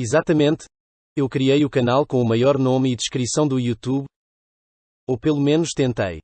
Exatamente. Eu criei o canal com o maior nome e descrição do YouTube. Ou pelo menos tentei.